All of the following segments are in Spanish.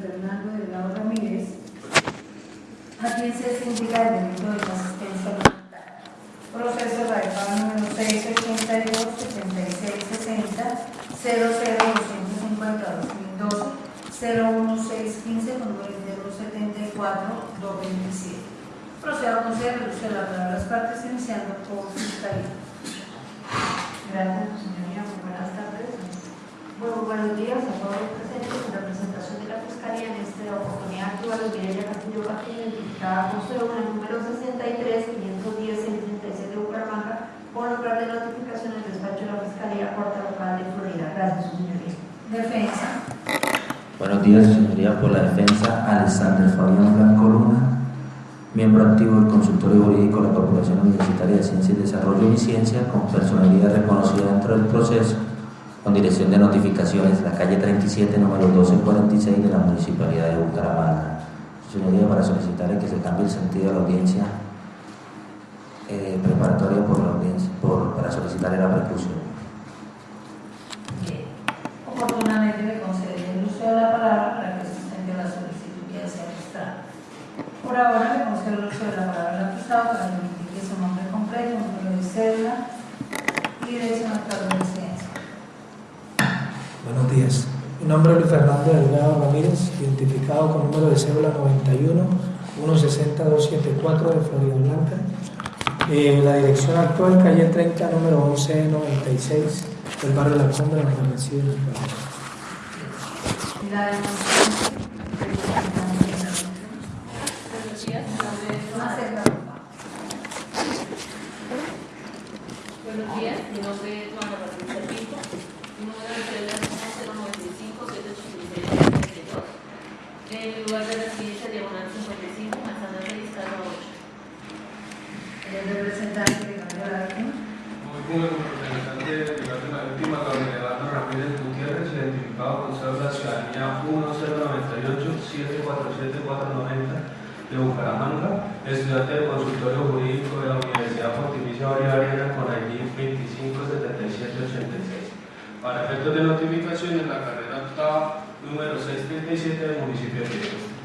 Fernando Delgado Ramírez, a quien se indica el delito de inasistencia voluntaria. Proceso radical número 682 7660 00250 2012 01615 con número de 74 227. Procedo a conceder de la palabra las partes iniciando por fiscalía. Gracias, señoría. Muy buenos días a todos los presentes en representación de la Fiscalía. En esta oportunidad actúa la Mireya Castillo Castillo, identificada con cédula número 63 510 637 de Bucaramanga, por lugar de notificación del despacho de la Fiscalía Corte Local de Florida. Gracias, su señoría. Defensa. Buenos días, señoría, por la defensa, Alexander Fabián Blanco Luna, miembro activo del Consultorio Jurídico de la Corporación Universitaria de Ciencia y Desarrollo y Ciencia, con personalidad reconocida dentro del proceso, con dirección de notificaciones, la calle 37, número 1246 de la Municipalidad de Bucaramanga. Señoría, para solicitarle que se cambie el sentido de la audiencia eh, preparatoria por la audiencia, por, para solicitarle la preclusión. Bien. Oportunamente me uso de la palabra para que sustente la solicitud que desea mostrar. Por ahora me concedo el uso de la palabra al acusado para que indique su nombre completo, número de cédula y dirección actual de residencia. Buenos días. Mi nombre Luis Fernando Delgado Ramírez, identificado con número de cédula 91 160 274 de Florida Blanca. Eh, la dirección actual, calle 30, número 1196, del barrio La Cumbre, en la de. La denuncia. Buenos días, mi nombre es Más Joana. cerca, por favor. Buenos días, mi nombre es Joana Patricia Pinto. Mi número de celular es 095 786 En el lugar de residencia diagonal 55, manzana 6, casa 8. El representante de la víctima. Muy bien, como representante legal de la víctima, Gabriel Eduardo Ramírez Gutiérrez, identificado con cédula ciudadanía 10984747490 de Bucaramanga, estudiante del consultorio jurídico de la Universidad Pontificia Bolivariana con ID 257786. Para efectos de notificación en la carrera octava número 637 del municipio de Río.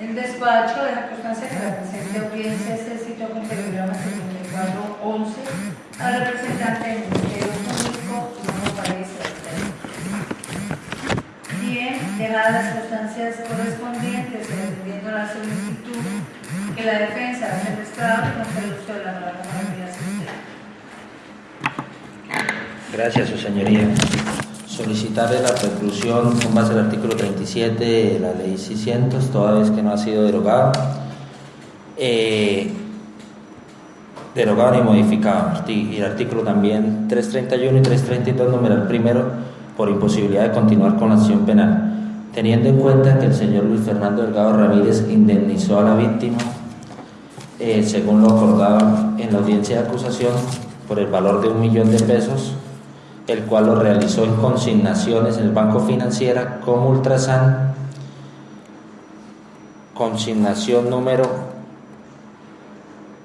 El despacho deja constancia que la presente audiencia se citó con telegrama 7411 al representante del Ministerio Público y no parece Bien, dejadas las constancias correspondientes a la solicitud que la defensa hace el Estado con el uso de la palabra para que la sostenga. Gracias, su señoría. Solicitarle la preclusión con base al artículo 37 de la ley 600, toda vez que no ha sido derogado. Eh, derogado ni modificado. Y el artículo también 331 y 332, numeral primero, por imposibilidad de continuar con la acción penal. Teniendo en cuenta que el señor Luis Fernando Delgado Ramírez indemnizó a la víctima, eh, según lo acordado en la audiencia de acusación, por el valor de un millón de pesos, el cual lo realizó en consignaciones en el Banco Financiera como Ultrasan, consignación número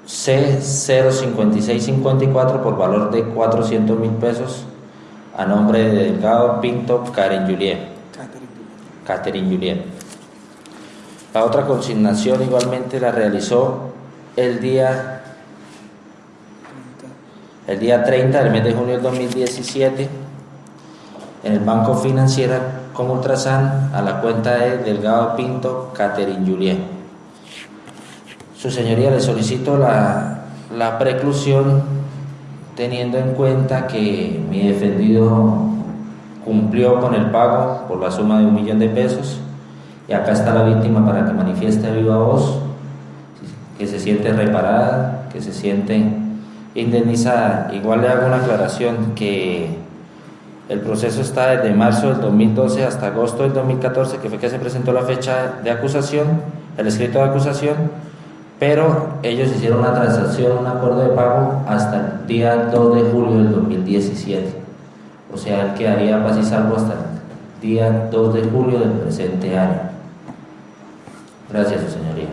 C05654 por valor de 400 mil pesos a nombre de Delgado Pinto Karen Julien. Catherine Julien. La otra consignación igualmente la realizó el día el día 30 del mes de junio del 2017 en el Banco Financiera con Ultrasan a la cuenta de Delgado Pinto Catherine Julien. Su señoría le solicito la, la preclusión teniendo en cuenta que mi defendido cumplió con el pago por la suma de un millón de pesos y acá está la víctima para que manifieste a viva voz que se siente reparada, que se siente indemnizada. Igual le hago una aclaración que el proceso está desde marzo del 2012 hasta agosto del 2014, que fue que se presentó la fecha de acusación, el escrito de acusación, pero ellos hicieron una transacción, un acuerdo de pago hasta el día 2 de julio del 2017. O sea, él quedaría paz y salvo hasta el día 2 de julio del presente año. Gracias, su señoría.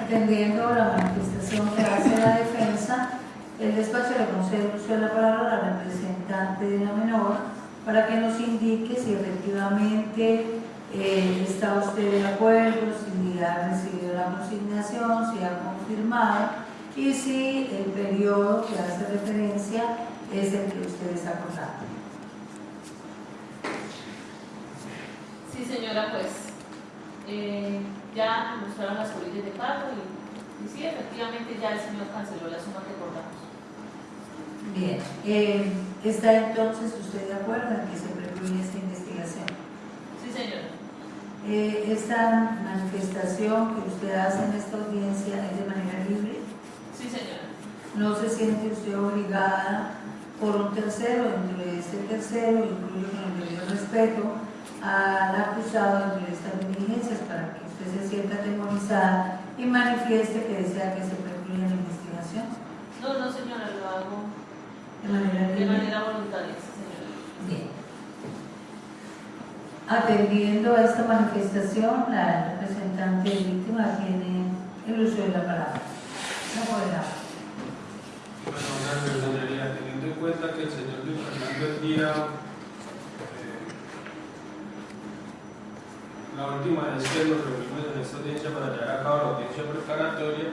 Atendiendo la manifestación que hace la defensa, el despacho le concede el uso de la palabra a la representante de la menor para que nos indique si efectivamente eh, está usted de acuerdo, si ha recibido la consignación, si ha confirmado y si el periodo que hace referencia es el que ustedes acordaron. Sí, señora, pues eh, ya mostraron las polillas de pago y, y sí, efectivamente ya el señor canceló la suma que acordamos. Bien, eh, ¿está entonces usted de acuerdo en que se precluye esta investigación? Sí, señora. Eh, ¿Esta manifestación que usted hace en esta audiencia es de manera libre? Sí, señora. ¿No se siente usted obligada por un tercero, dentro de este tercero, incluyo con el debido respeto, al acusado dentro de estas diligencias para que usted se sienta atemorizada y manifieste que desea que se precluya la investigación No, no, señora, lo hago de manera de manera voluntaria, sí, señora. Bien. Atendiendo a esta manifestación, la representante víctima tiene el uso de la palabra. No podrá. Bueno, gracias, señoría. Teniendo en cuenta que el señor Luis Fernando el día, eh, la última vez que nos reunimos en esta audiencia para llevar a cabo la audiencia preparatoria,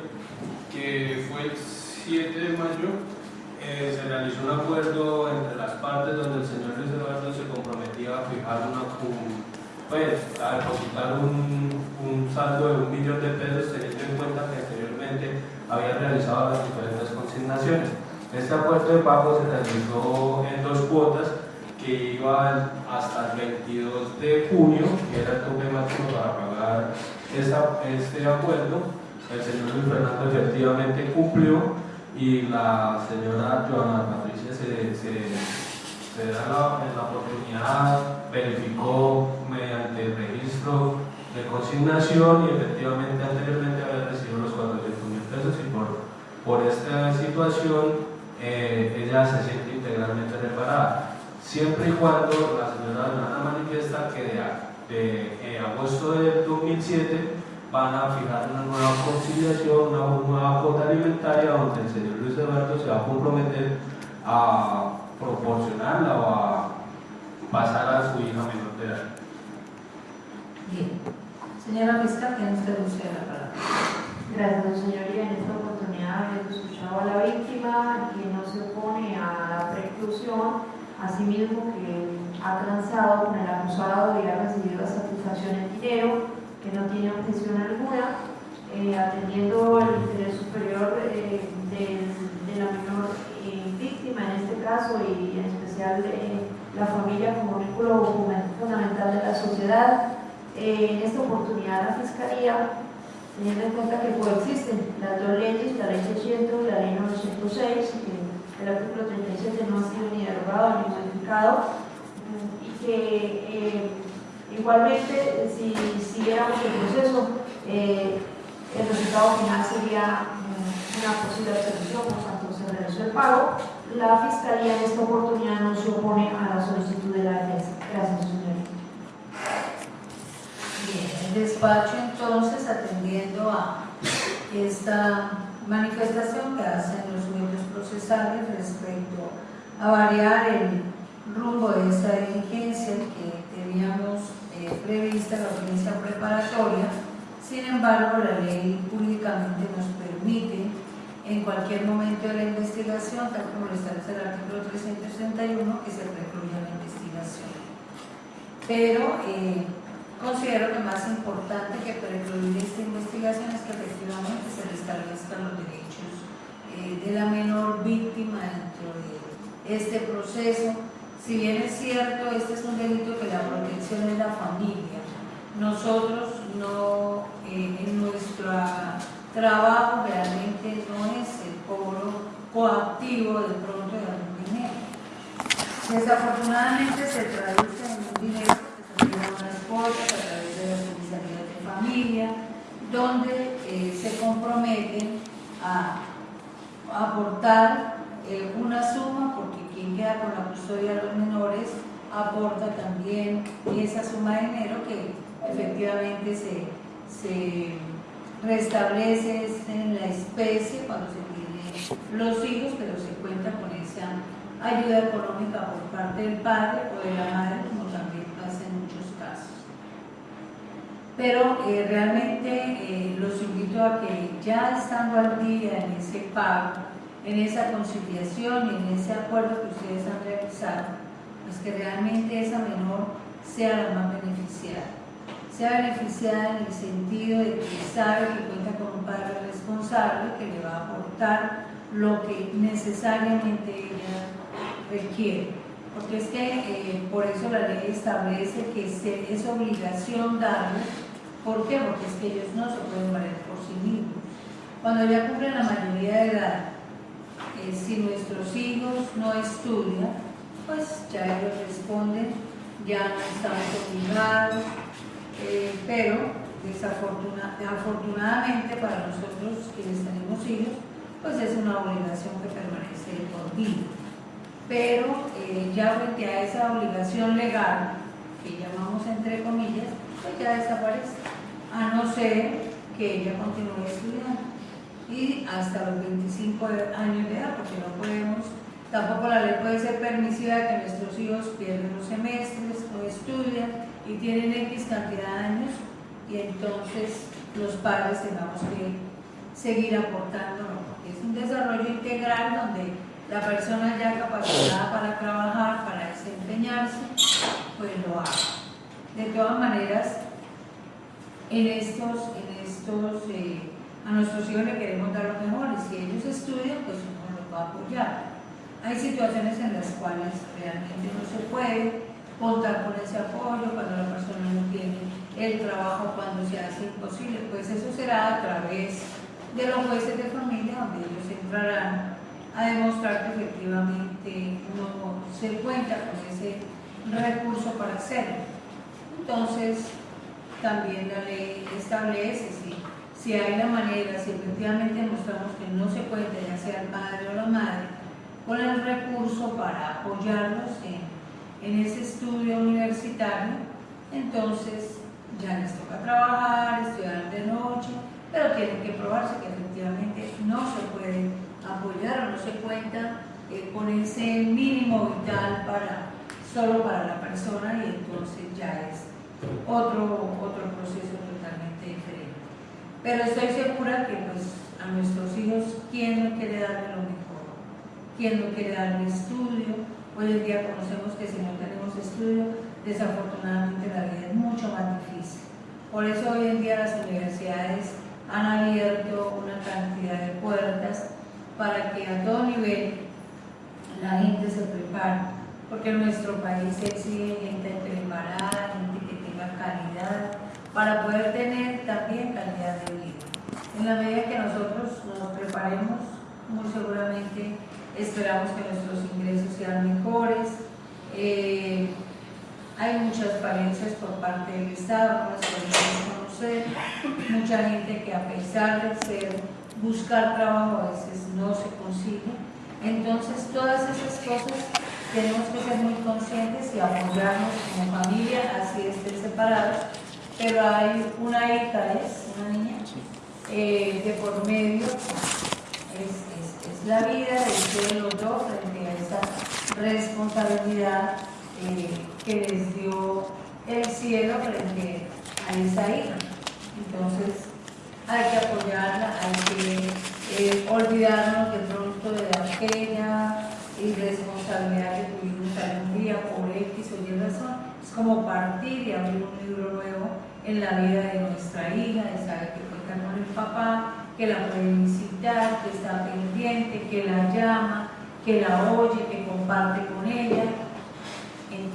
que fue el 7 de mayo, eh, se realizó un acuerdo entre las partes donde el señor Luis Eduardo se comprometía a fijar una, un- pues, a depositar un saldo de un millón de pesos, teniendo en cuenta que anteriormente había realizado las diferentes consignaciones. Este acuerdo de pago se realizó en dos cuotas que iban hasta el 22 de junio, que era el tope para pagar este acuerdo. El señor Luis Fernando efectivamente cumplió y la señora Joana Patricia se, se, se da la, la oportunidad, verificó mediante el registro de consignación y efectivamente anteriormente había recibido los 400 mil pesos y por, por esta situación eh, ella se siente integralmente reparada. Siempre y cuando la señora Joana manifiesta que de, de, eh, agosto del 2007 van a fijar una nueva conciliación, una nueva cuota alimentaria donde el señor Luis Eduardo se va a comprometer a proporcionarla o a pasar a su hija menor de edad. Bien. Señora fiscal, tiene usted de la palabra. Gracias, señoría. En esta oportunidad hemos escuchado a la víctima que no se opone a la preclusión, asimismo que ha transado con el acusado y ha recibido satisfacción en dinero, que no tiene objeción alguna, eh, atendiendo el interés superior eh, de la menor eh, víctima en este caso y en especial la familia como vínculo fundamental de la sociedad. En esta oportunidad la Fiscalía teniendo en cuenta que coexisten las dos leyes, la ley 600 y la ley 906, el artículo 37 no ha sido ni derogado ni modificado, y que eh, igualmente si siguiéramos el proceso, eh, el resultado final sería mm, una posible absolución por cuanto se realizó el pago. La Fiscalía en esta oportunidad no se opone a la solicitud de la defensa. Gracias, señoría. Bien, el despacho entonces atendiendo a esta manifestación que hacen los medios procesales respecto a variar el rumbo de esta diligencia que teníamos eh, prevista, la audiencia preparatoria, sin embargo la ley públicamente nos permite en cualquier momento de la investigación, tal como lo establece el artículo 361, que se precluya la investigación. Pero eh, considero que más importante que precluir esta investigación es que efectivamente se restablezcan los derechos eh, de la menor víctima dentro de este proceso. Si bien es cierto, este es un delito que la protección es la familia, nosotros no, eh, en nuestro trabajo realmente no es el cobro coactivo de pronto de algún dinero. Desafortunadamente se traduce en un dinero que se envía a unas cuotas a través de las comisarías de familia, donde eh, se comprometen a aportar una suma, porque quien queda con la custodia de los menores aporta también esa suma de dinero que efectivamente se, se restablece en la especie cuando se tienen los hijos, pero se cuenta con esa ayuda económica por parte del padre o de la madre, también pasa en muchos casos. Pero eh, realmente eh, los invito a que ya estando al día en ese pago, en esa conciliación y en ese acuerdo que ustedes han realizado, pues que realmente esa menor sea la más beneficiada. Sea beneficiada en el sentido de que sabe que cuenta con un padre responsable que le va a aportar lo que necesariamente ella requiere. Porque es que eh, por eso la ley establece que es obligación darles. ¿Por qué? Porque es que ellos no se pueden valer por sí mismos. Cuando ya cumplen la mayoría de edad, si nuestros hijos no estudian, pues ya ellos responden, ya no estamos obligados, eh, pero desafortunadamente para nosotros quienes tenemos hijos, pues es una obligación que permanece por vida. Pero eh, ya frente a esa obligación legal, que llamamos entre comillas, pues ya desaparece, a no ser que ella continúe estudiando. Y hasta los 25 años de edad, porque no podemos, tampoco la ley puede ser permisiva de que nuestros hijos pierden los semestres, no estudian y tienen X cantidad de años y entonces los padres tengamos que seguir aportando, porque es un desarrollo integral donde la persona ya capacitada para trabajar, para desempeñarse, pues lo haga. De todas maneras, en estos, en estos eh, a nuestros hijos le queremos dar lo mejor y si ellos estudian, pues uno los va a apoyar. Hay situaciones en las cuales realmente no se puede contar con ese apoyo cuando la persona no tiene el trabajo, cuando se hace imposible, pues eso será a través de los jueces de familia donde ellos entrarán a demostrar que efectivamente uno se cuenta con ese recurso para hacerlo. Entonces, también la ley establece si, si hay la manera, si efectivamente demostramos que no se cuenta, ya sea el padre o la madre, con el recurso para apoyarlos en, en ese estudio universitario, entonces ya les toca trabajar, estudiar de noche, pero tienen que probarse que efectivamente no se puede apoyar o no se cuenta eh, con ese mínimo vital para, solo para la persona y entonces ya es otro, otro proceso totalmente diferente. Pero estoy segura que pues, a nuestros hijos, ¿quién no quiere darle lo mejor? ¿Quién no quiere darle estudio? Hoy en día conocemos que si no tenemos estudio, desafortunadamente la vida es mucho más difícil. Por eso hoy en día las universidades han abierto una cantidad de puertas para que a todo nivel la gente se prepare, porque nuestro país exige gente preparada, calidad, para poder tener también calidad de vida. En la medida que nosotros nos preparemos, muy seguramente esperamos que nuestros ingresos sean mejores. Eh, hay muchas falencias por parte del Estado, no las podemos conocer. Mucha gente que a pesar de ser, buscar trabajo a veces no se consigue. Entonces, todas esas cosas tenemos que ser muy conscientes y apoyarnos como familia, así estén separados. Pero hay una hija, es una niña, eh, de por medio es, es, la vida de ustedes los dos frente a esa responsabilidad. Eh, que les dio el cielo frente a esa hija. Entonces, hay que apoyarla, hay que eh, olvidarnos de pronto de la pequeña irresponsabilidad que tuvimos algún día por X o Y razón. Es como partir y abrir un libro nuevo en la vida de nuestra hija, de saber que cuenta con el papá, que la puede visitar, que está pendiente, que la llama, que la oye, que comparte con ella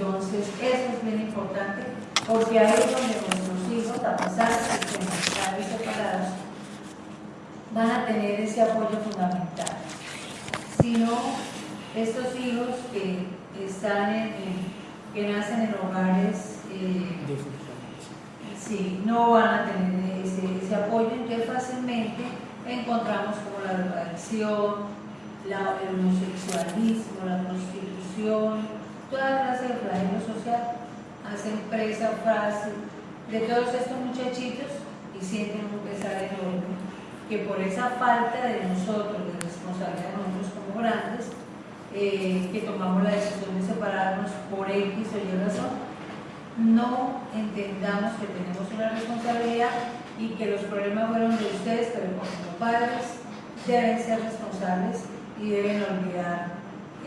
entonces, eso es bien importante, porque ahí es donde nuestros hijos, a pesar de que están separados, van a tener ese apoyo fundamental. Si no, estos hijos que están en, que nacen en hogares eh, sí, no van a tener ese, ese apoyo, entonces fácilmente encontramos como la drogadicción, el homosexualismo, la prostitución, toda clase de flagelo social, hacen presa fácil de todos estos muchachitos y sienten un pesar enorme que por esa falta de nosotros, de responsabilidad de nosotros como grandes, eh, que tomamos la decisión de separarnos por X o Y razón, no entendamos que tenemos una responsabilidad y que los problemas fueron de ustedes, pero como padres deben ser responsables y deben olvidar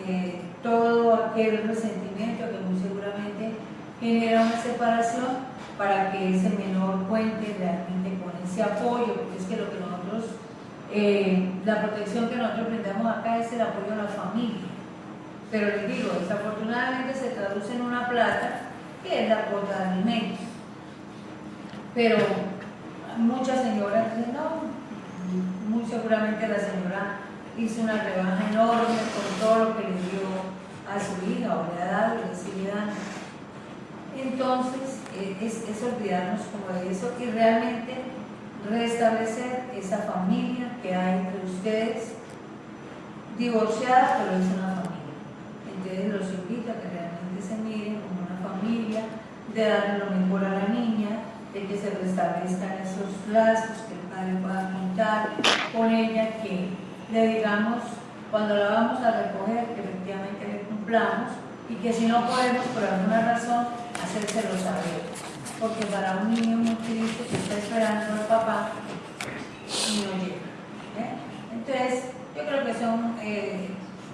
eh, todo aquel resentimiento que muy seguramente genera una separación para que ese menor cuente realmente con ese apoyo, porque es que lo que nosotros, eh, la protección que nosotros brindamos acá es el apoyo a la familia. Pero les digo, desafortunadamente se traduce en una plata que es la cuota de alimentos. Pero muchas señoras dicen, no, muy seguramente la señora hizo una rebaja enorme con todo lo que le dio a su hija o le ha dado y le sigue dando. Entonces, eh, es, es olvidarnos como de eso y realmente restablecer esa familia que hay entre ustedes, divorciada, pero es una. Entonces los invito a que realmente se miren como una familia, de darle lo mejor a la niña, de que se restablezcan esos lazos, que el padre pueda contar con ella, que le digamos cuando la vamos a recoger, que efectivamente le cumplamos y que si no podemos por alguna razón, hacérselo saber. Porque para un niño muy triste que está esperando al papá, no llega. ¿eh? Entonces, yo creo que son eh,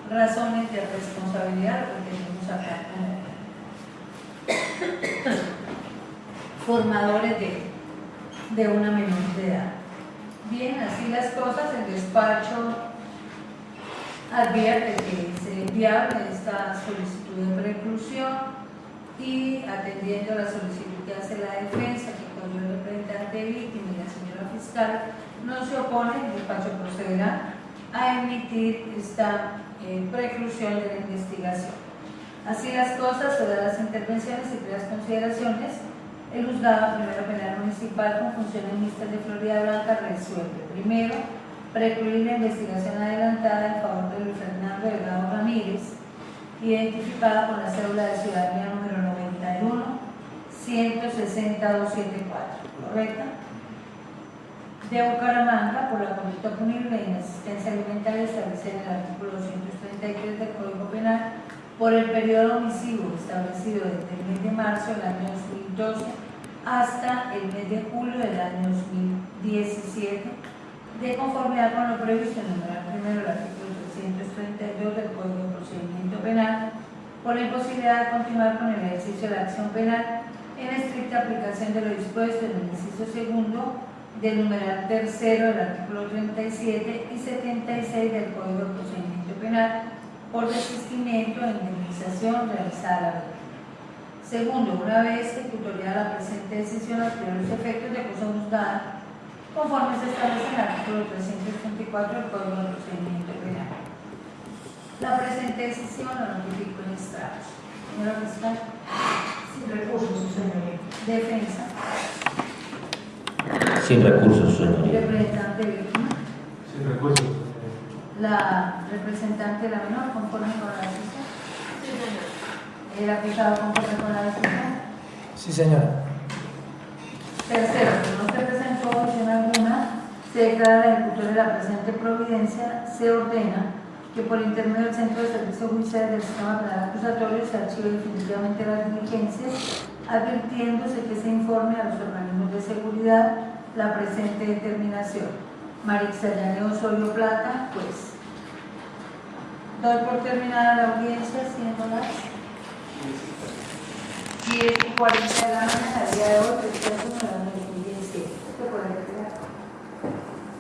razones de responsabilidad lo que tenemos acá formadores de, de una menor de edad. Bien, así las cosas, el despacho advierte que se viable esta solicitud de preclusión y atendiendo la solicitud que hace la defensa, que con el representante víctima y la señora fiscal no se opone, el despacho procederá a emitir esta eh, preclusión de la investigación. Así las cosas, todas las intervenciones y las consideraciones, el juzgado primero penal municipal con funciones mixtas de Florida Blanca resuelve. Primero, precluir la investigación adelantada en favor de Luis Fernando Delgado Ramírez, identificada con la cédula de ciudadanía número 91 160 ¿correcta? De Bucaramanga por la conducta punible de inasistencia alimentaria establecida en el artículo 233 del Código Penal por el periodo omisivo establecido desde el mes de marzo del año 2012 hasta el mes de julio del año 2017, de conformidad con lo previsto en el primero del artículo 332 del Código de Procedimiento Penal, por la imposibilidad de continuar con el ejercicio de la acción penal en estricta aplicación de lo dispuesto en el inciso segundo del numeral tercero del artículo 37 y 76 del Código de Procedimiento Penal por desistimiento e indemnización realizada a la vez. Segundo, una vez ejecutoriada la presente decisión, los primeros efectos de cosa juzgada, conforme se establece en el artículo 334 del Código de Procedimiento Penal. La presente decisión la notifico en estrados. Señora fiscal. Sin recursos, señoría. Defensa. Sin recursos, señoría. Representante víctima. Sin recursos. La representante de la menor, conforme con la decisión. Sí, señor. El acusado conforme con la decisión. Sí, señora. Tercero, no se presentó opción alguna, se declara la ejecutor de la presente providencia, se ordena que por intermedio del Centro de Servicio Judicial del Sistema Penal Acusatorio se archive definitivamente las diligencias, advirtiéndose que se informe a los organismos de seguridad la presente determinación. Marixa Llaneo Osorio Plata, pues. Doy por terminada la audiencia, siendo las 10 y 40 de la noche.